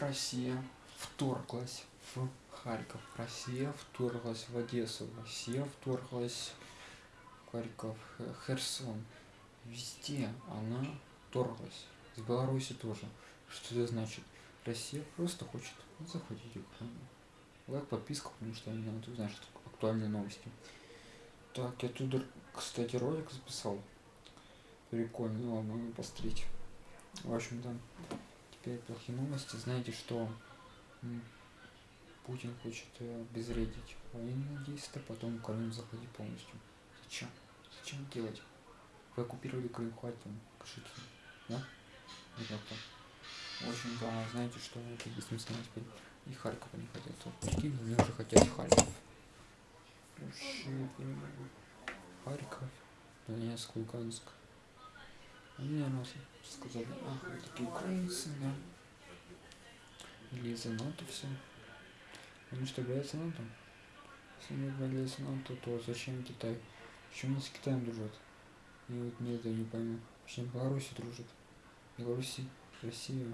Россия вторглась в Харьков, Россия вторглась в Одессу, Россия вторглась в Харьков, Херсон. Везде она вторглась. В Беларуси тоже. Что это значит? Россия просто хочет захватить Украину. Лайк, подписка, потому что мне надо узнать, что актуальные новости. Так, я тут, кстати, ролик записал. Прикольно, ладно, посмотреть. В общем-то, теперь плохие новости. Знаете, что Путин хочет э, обезвредить военные действия, потом Украину захватить полностью. Зачем? Зачем делать? Вы оккупировали Крым, хватит вам, кашите, да? Вот В общем-то, знаете, что это бессмысленно теперь и Харьков они хотят. Вот, прикинь, они уже хотят Харьков. Харьков, Донецк, Луганск. Они, наверное, сказали, ах, вы такие украинцы, да? Или из-за НАТО все. Они что, боятся НАТО? Если они боятся НАТО, то зачем Китай? Почему они с Китаем дружат? И вот мне это не пойму. Почему Беларуси дружат? Беларуси, Россия,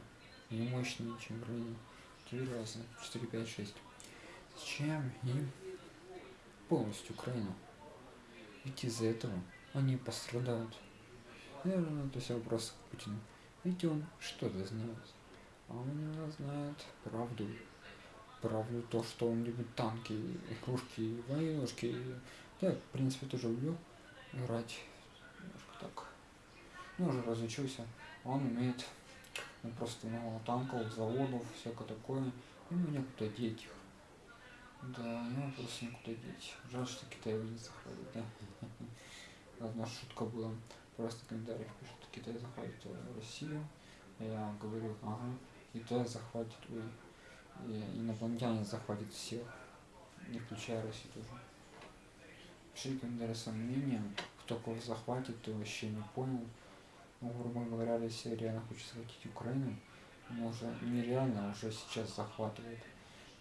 не мощнее, чем Украина. Три раза. 4, 5, 6. Зачем им полностью Украину? Ведь из-за этого они пострадают. Наверное, это все вопрос к Путину. Ведь он что-то знает. А он не знает правду. Правду то, что он любит танки, игрушки, войнушки. Я, в принципе, тоже люблю играть. Немножко так. Ну, уже разучился. Он умеет ну, просто много танков, заводов, всякое такое. И мне куда деть их. Да, ему просто некуда деть. Жаль, что Китай его не захватит, да. Одна шутка была. Просто в комментариях пишут, Китай захватит Россию. Я говорю, ага, Китай захватит, ой, и инопланетяне захватят всех, не включая Россию тоже. Пишите комментарии своим мнением, кто кого захватит, то вообще не понял. Ну, грубо говоря, Россия реально хочет захватить Украину, но уже нереально, уже сейчас захватывает.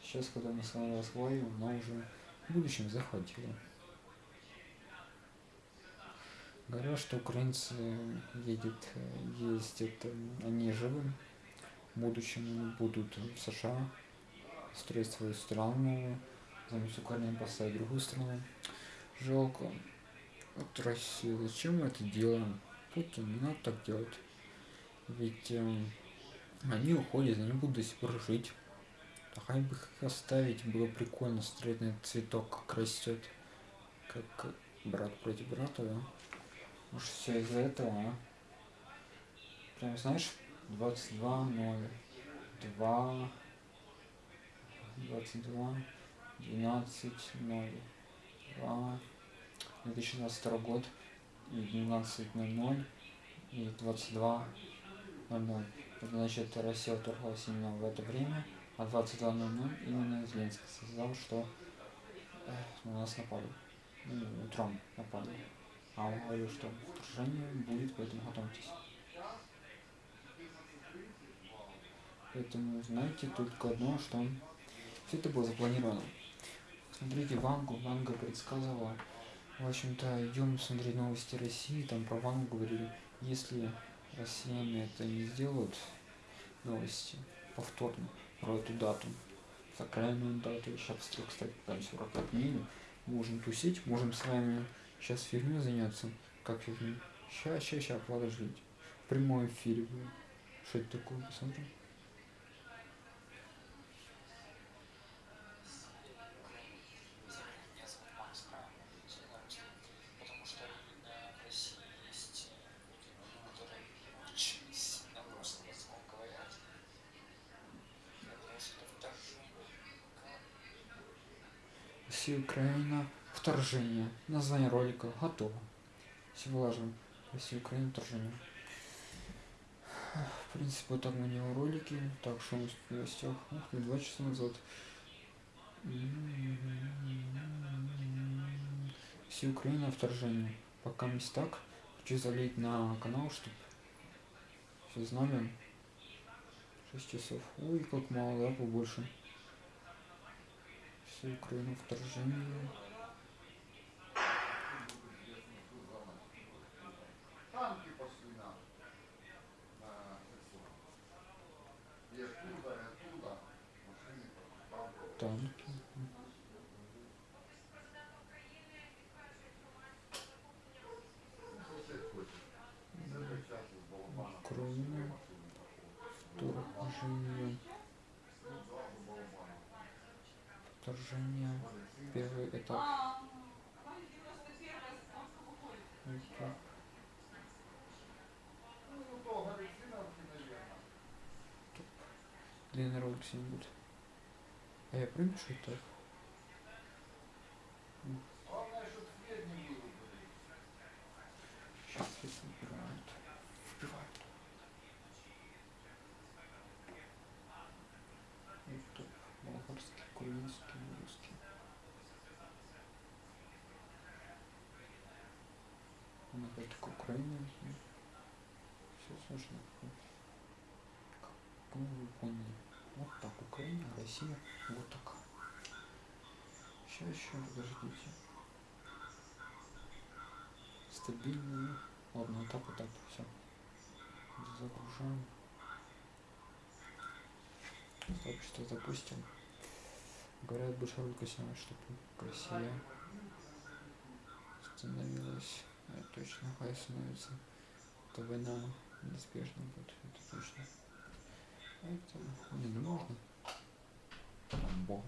Сейчас, когда мы с вами разговариваем, она уже в будущем захватила. Говорят, что украинцы едет, ездят, они живы, в будущем будут в США строить свою страну, заместо Украины поставить другую страну. Жалко. Вот Россия, зачем мы это делаем? Путин, не надо так делать. Ведь э, они уходят, они будут до сих пор жить. Хоть бы их оставить, было прикольно на этот цветок, как растет. Как брат против брата, да? Может все из-за этого, а? Прям знаешь, 22 0 2 22 12 0 2 2022 год и 12.00 и 22.00. Это значит, Россия вторглась именно в это время, а 22.00 именно Зеленский сказал, что э, на нас напали. Утром напали. А он говорил, что вторжение будет, поэтому готовьтесь. Поэтому знаете только одно, что все это было запланировано. Смотрите Вангу, Ванга предсказывала в общем-то, идем смотреть новости России, там про Вану говорили, если россияне это не сделают, новости, повторно, про эту дату, сакральную дату, сейчас, кстати, там 45 дней, можем тусить, можем с вами сейчас фигню заняться, как фигню, сейчас, сейчас, сейчас, подождите, в прямом эфире будет, что это такое, посмотрим. Россия, Украина, вторжение. Название ролика готово. Все выложим. Россия, Украина, вторжение. В принципе, вот так мы не ролики. Так, что у нас в гостях? Ух ты, два часа назад. Россия, Украина, вторжение. Пока не так. Хочу залить на канал, чтобы все знали. 6 часов. Ой, как мало, да, побольше всю Украину вторжение. Танки пошли нам. И оттуда, и оттуда. Танки. Украина. Вторжение. Вторжение. Первый этап. Это длинный ролик сегодня будет. А я помню, что это? Сейчас это выбирают. Вбивают. Это болгарский, украинский, русский. Он опять такой Украина. Все сложно. Как вы поняли. Вот так, Украина, Россия, вот так. Сейчас еще подождите. Стабильно. Ладно, вот так вот так, все. Загружаем. Сообщество запустим. Говорят, больше ролика снимать, чтобы Россия становилась. Это точно, хай становится. То война неизбежна будет, это точно. Это не ну можно. Там бомб.